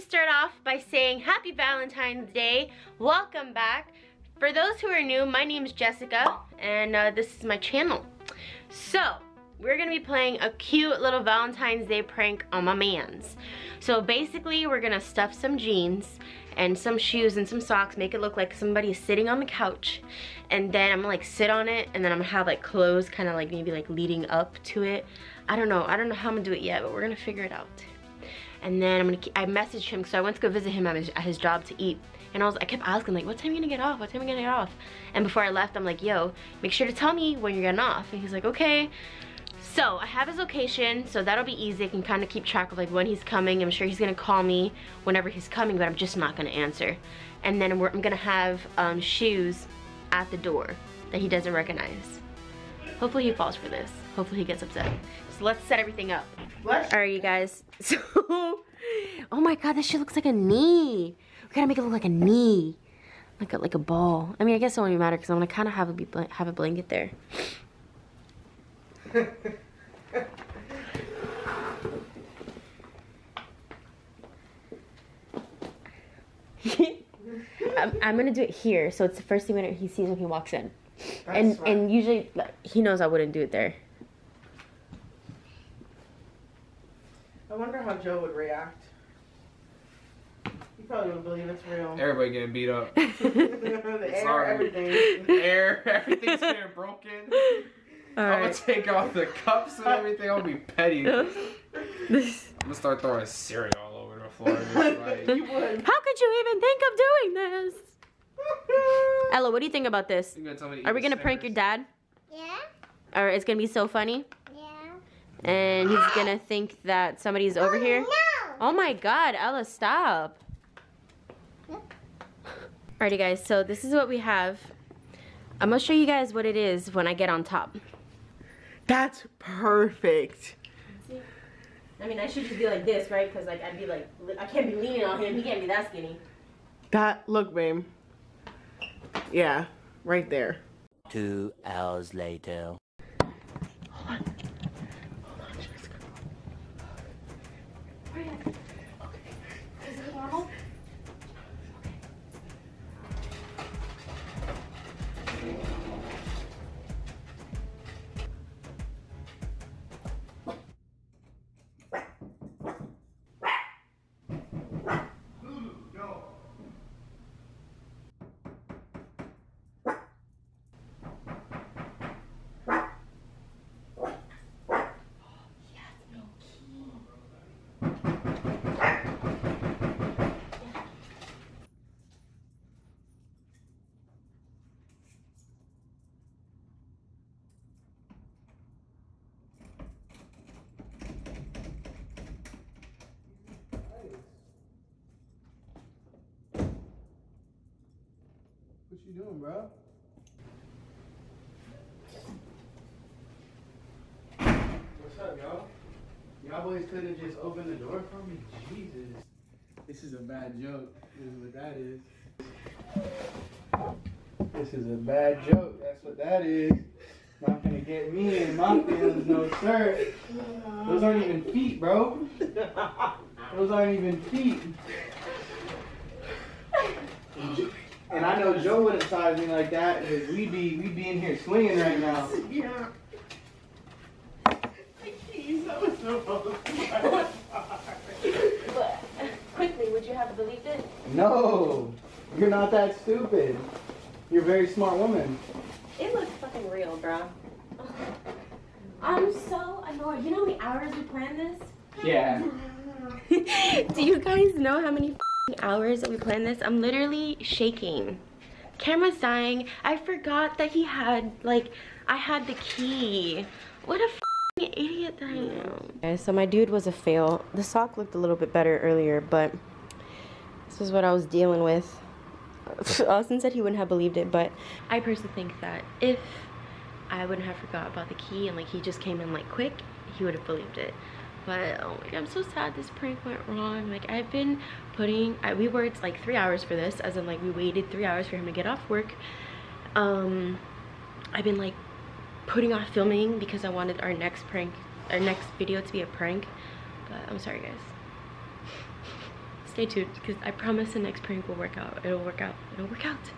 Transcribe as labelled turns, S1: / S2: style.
S1: start off by saying happy Valentine's Day. Welcome back. For those who are new, my name is Jessica and uh, this is my channel. So, we're gonna be playing a cute little Valentine's Day prank on my mans. So basically, we're gonna stuff some jeans and some shoes and some socks, make it look like somebody is sitting on the couch. And then I'm gonna like sit on it and then I'm gonna have like clothes kind of like maybe like leading up to it. I don't know, I don't know how I'm gonna do it yet, but we're gonna figure it out. And then I'm gonna, I messaged him, so I went to go visit him at his, at his job to eat. And I was, I kept asking like, what time are you gonna get off? What time are you gonna get off? And before I left, I'm like, yo, make sure to tell me when you're getting off. And he's like, okay. So I have his location, so that'll be easy. I can kind of keep track of like when he's coming. I'm sure he's gonna call me whenever he's coming, but I'm just not gonna answer. And then I'm gonna have um, shoes at the door that he doesn't recognize. Hopefully he falls for this. Hopefully he gets upset. So let's set everything up.
S2: What?
S1: All right, you guys. So, oh my God, this shit looks like a knee. We gotta make it look like a knee, like a like a ball. I mean, I guess it won't even matter because I'm gonna kind of have a be have a blanket there. I'm, I'm gonna do it here, so it's the first thing when he sees when he walks in.
S2: That's
S1: and
S2: smart.
S1: and usually like, he knows I wouldn't do it there.
S2: Wonder how Joe would react. He probably would believe it's real.
S3: Everybody getting beat up.
S2: the air,
S3: Sorry.
S2: everything.
S3: Air, everything's getting broken.
S1: All
S3: I'm gonna take off the cups and everything. I'll be petty. I'm gonna start throwing cereal all over the floor. Like,
S2: you would.
S1: How could you even think of doing this? Ella, what do you think about this?
S3: you gonna tell me to
S1: Are we gonna prank your dad?
S4: Yeah,
S1: Or it's gonna be so funny?
S4: Yeah.
S1: And he's gonna think that somebody's over oh, here?
S4: No.
S1: Oh my god, Ella, stop. Alrighty guys, so this is what we have. I'm gonna show you guys what it is when I get on top.
S2: That's perfect.
S1: I mean, I should just be like this, right? Because like I'd be like, I can't be leaning on him. He can't be that skinny.
S2: That look, babe. Yeah, right there.
S5: Two hours later. Oh, yeah.
S3: What you doing, bro? What's up, y'all? Y'all boys couldn't just open the door for me? Jesus. This is a bad joke. This is what that is. This is a bad joke. That's what that is. Not gonna get me in my feelings, no sir. Those aren't even feet, bro. Those aren't even feet. And I know Joe wouldn't size me like that because we'd be we'd be in here swinging right now.
S2: Yeah. He's so so
S1: But quickly, would you have believed it?
S3: No, you're not that stupid. You're a very smart woman.
S1: It looks fucking real, bro. I'm so annoyed. You know how many hours we planned this?
S3: Yeah.
S1: Do you guys know how many f***ing hours that we planned this? I'm literally shaking. Camera's dying. I forgot that he had, like, I had the key. What a idiot that I am. Okay, so my dude was a fail. The sock looked a little bit better earlier, but this is what I was dealing with. Austin said he wouldn't have believed it, but I personally think that if I wouldn't have forgot about the key and like he just came in like quick, he would have believed it. But oh my god, I'm so sad this prank went wrong. Like I've been putting, I, we worked like three hours for this, as in like we waited three hours for him to get off work. Um, I've been like putting off filming because I wanted our next prank, our next video to be a prank. But I'm sorry guys. stay tuned because I promise the next prank will work out. It'll work out. It'll work out.